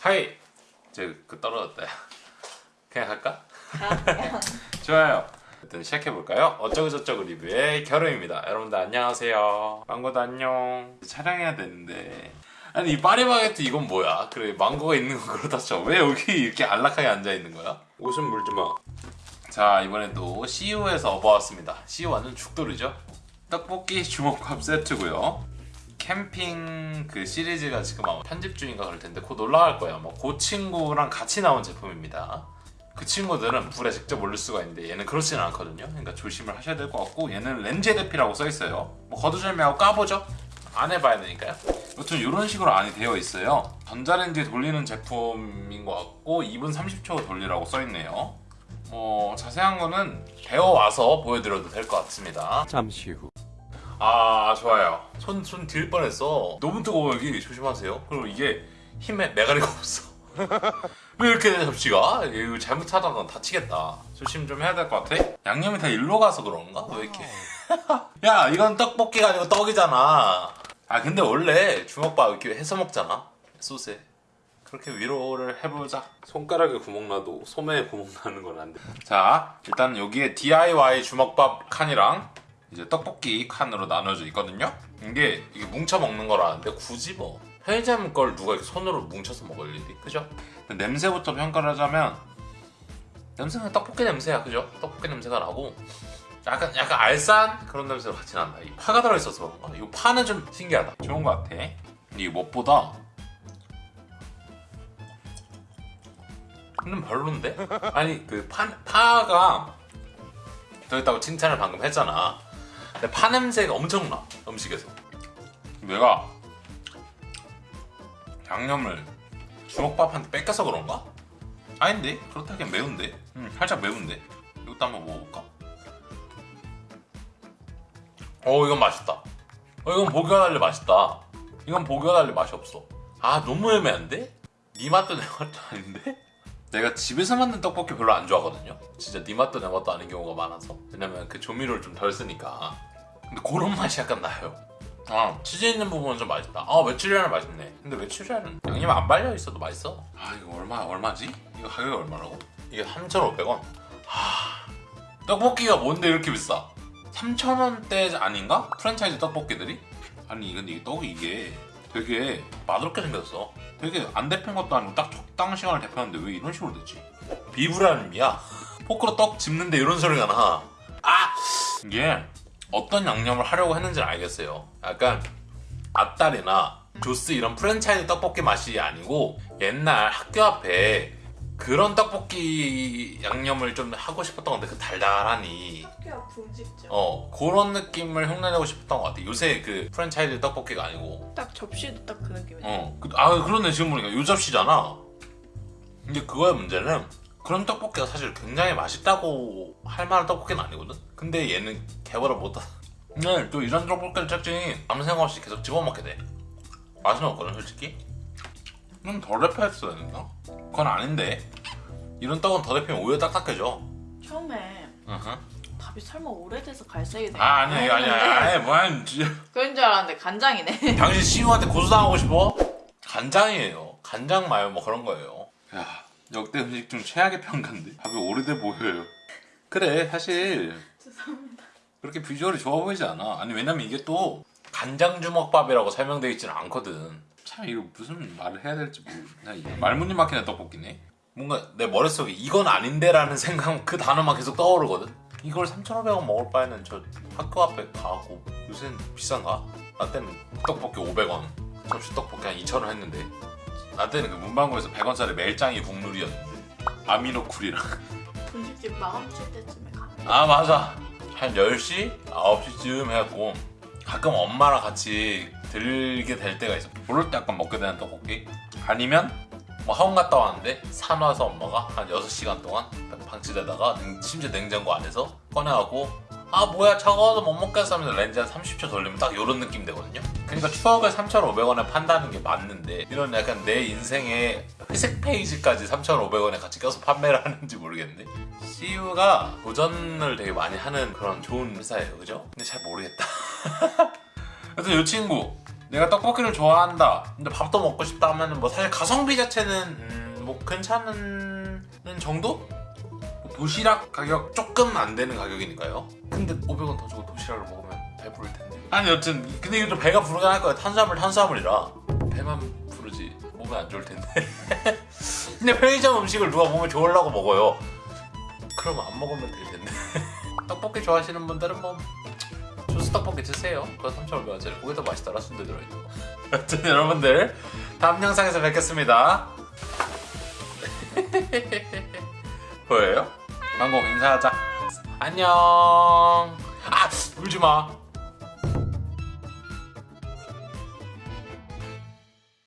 하이. 이제 그 떨어졌다. 야 그냥 갈까? 그냥 좋아요. 일단 시작해볼까요? 어쩌고저쩌고 리뷰의 겨름입니다. 여러분들 안녕하세요. 망고도 안녕. 촬영해야 되는데. 아니 이 파리바게트 이건 뭐야? 그래 망고가 있는 건 그렇다 쳐왜 여기 이렇게 안락하게 앉아있는 거야? 옷은 물지마. 자 이번에도 CU에서 업어왔습니다. CU와는 죽돌이죠? 떡볶이 주먹밥 세트고요 캠핑 그 시리즈가 지금 아마 편집 중인가 그럴 텐데 곧 올라갈 거예요. 아마 그 친구랑 같이 나온 제품입니다. 그 친구들은 불에 직접 올릴 수가 있는데 얘는 그렇지는 않거든요. 그러니까 조심을 하셔야 될 것 같고 얘는 렌즈 대피라고 써 있어요. 뭐 거두절미하고 까보죠. 안 해봐야 되니까요. 여튼 이런 식으로 안이 되어 있어요. 전자레인지에 돌리는 제품인 것 같고 2분 30초 돌리라고 써 있네요. 뭐 자세한 거는 배워와서 보여드려도 될 것 같습니다. 잠시 후. 아 좋아요. 손손딜 뻔했어. 너무 뜨거워 여기 조심하세요. 그리고 이게 힘에 메가리가 없어. 왜 이렇게 돼 접시가? 이거 잘못하다가 다치겠다. 조심 좀 해야 될 것 같아? 양념이 다 일로 가서 그런가? 왜 이렇게? 야 이건 떡볶이가 아니고 떡이잖아. 아 근데 원래 주먹밥 이렇게 해서 먹잖아? 소스에. 그렇게 위로를 해보자. 손가락에 구멍 나도 소매에 구멍 나는 건 안돼자 일단 여기에 DIY 주먹밥 칸이랑 이제 떡볶이 칸으로 나눠져 있거든요. 이게 이게 뭉쳐 먹는 거라는데 굳이 뭐 편의점 걸 누가 이렇게 손으로 뭉쳐서 먹을 일이 그죠? 냄새부터 평가를 하자면 냄새는 떡볶이 냄새야 그죠? 떡볶이 냄새가 나고 약간 약간 알싸한 그런 냄새가 같이 난다. 이 파가 들어있어서 그런가? 이 파는 좀 신기하다. 좋은 것 같아. 이게 무엇보다 근데 별론데? 아니 그 파, 파가 들어있다고 칭찬을 방금 했잖아. 근데 파 냄새가 엄청 나 음식에서 내가 양념을 주먹밥한테 뺏겨서 그런가? 아닌데 그렇다기엔 매운데 음, 살짝 매운데 이것도 한번 먹어볼까? 어 이건 맛있다 어 이건 보기와 달리 맛있다 이건 보기와 달리 맛이 없어 아 너무 애매한데? 네 맛도 내 맛도 아닌데? 내가 집에서 만든 떡볶이 별로 안 좋아하거든요 진짜 네 맛도 내 맛도 아닌 경우가 많아서 왜냐면 그 조미료를 좀 덜 쓰니까 근데 그런 맛이 약간 나요. 아 치즈 있는 부분은 좀 맛있다. 아 메추리알은 맛있네. 근데 메추리알은 양념 안 발려 있어도 맛있어. 아 이거 얼마 얼마지? 이거 가격이 얼마라고? 이게 3,500원. 하 떡볶이가 뭔데 이렇게 비싸? 3,000원대 아닌가? 프랜차이즈 떡볶이들이? 아니 근데 이 떡이 이게 되게 맛없게 생겼어. 되게 안 데핀 것도 아니고 딱 적당 시간을 데폈는데 왜 이런 식으로 됐지? 비브라님이야. 포크로 떡 집는데 이런 소리가 나. 아 이게 어떤 양념을 하려고 했는지는 알겠어요. 약간 앞다리나 조스 이런 프랜차이즈 떡볶이 맛이 아니고 옛날 학교 앞에 그런 떡볶이 양념을 좀 하고 싶었던 건데 그 달달하니 학교가 분식점 어 그런 느낌을 흉내내고 싶었던 것 같아. 요새 그 프랜차이즈 떡볶이가 아니고 딱 접시도 딱 그 느낌이야 어, 그, 아 그러네 지금 보니까 요 접시잖아. 근데 그거의 문제는 그런 떡볶이가 사실 굉장히 맛있다고 할 만한 떡볶이는 아니거든. 근데 얘는 개발을 못하. 근데 또 이런 떡볶이를 특징이 아무 생각 없이 계속 집어먹게 돼. 맛은 없거든 솔직히. 좀덜 데펴했어야 된다. 그건 아닌데 이런 떡은 더 데피면 오히려 딱딱해져. 처음에 으흠. 밥이 설마 오래돼서 갈색이 돼 아 아니야 이거 아니야. 아니 뭐야. 그런 줄 알았는데 간장이네 당신 CU한테 고소당하고 싶어? 간장이에요. 간장 마요 뭐 그런 거예요. 야 역대 음식 중 최악의 평가인데 밥이 오래돼 보여요. 그래 사실 죄송합니다 그렇게 비주얼이 좋아 보이지 않아. 아니 왜냐면 이게 또 간장 주먹밥이라고 설명되어 있지는 않거든. 참 이거 무슨 말을 해야 될지 모르겠네. 말문이 막히는 떡볶이네. 뭔가 내 머릿속에 이건 아닌데라는 생각 그 단어만 계속 떠오르거든. 이걸 3,500원 먹을 바에는 저 학교 앞에 가고 요새는 비싼가? 나 때는 떡볶이 500원 접시 떡볶이 한 2,000원 했는데 나 때는 그 문방구에서 100원짜리 멜짱이 국룰이었는데 아미노쿨이랑 분식집 마감 칠 때쯤에 가아 맞아 한 10시? 9시쯤 해갖고 가끔 엄마랑 같이 들게 될 때가 있어. 그럴 때 약간 먹게 되는 떡볶이? 아니면 뭐 학원 갔다 왔는데 산 와서 엄마가 한 6시간 동안 방치되다가 냉- 심지어 냉장고 안에서 꺼내갖고 아 뭐야 차가워서 못 먹겠어 하면서 렌즈 한 30초 돌리면 딱 이런 느낌 되거든요. 그러니까 추억을 3,500원에 판다는 게 맞는데 이런 약간 내 인생의 회색 페이지까지 3,500원에 같이 껴서 판매를 하는지 모르겠네. CU가 도전을 되게 많이 하는 그런 좋은 회사예요. 그죠? 근데 잘 모르겠다 하여튼 이 친구 내가 떡볶이를 좋아한다. 근데 밥도 먹고 싶다 하면은 뭐 사실 가성비 자체는 음, 뭐 괜찮은 정도? 뭐 도시락 가격 조금 안 되는 가격이니까요. 근데 500원 더 주고 도시락을 먹으면 배부를 텐데. 아니 여튼 근데 이거 좀 배가 부르긴 할 거야. 탄수화물 탄수화물이라 배만 부르지 몸에 안 좋을 텐데. 근데 편의점 음식을 누가 몸에 좋으려고 먹어요. 그러면 안 먹으면 될 텐데. 떡볶이 좋아하시는 분들은 뭐 주스 떡볶이 드세요. 그거 3,500원짜리. 그게 더 맛있더라 순대 들어있는 거. 여튼 여러분들 다음 영상에서 뵙겠습니다. 보여요? 광고 인사하자. 안녕. 아 울지 마.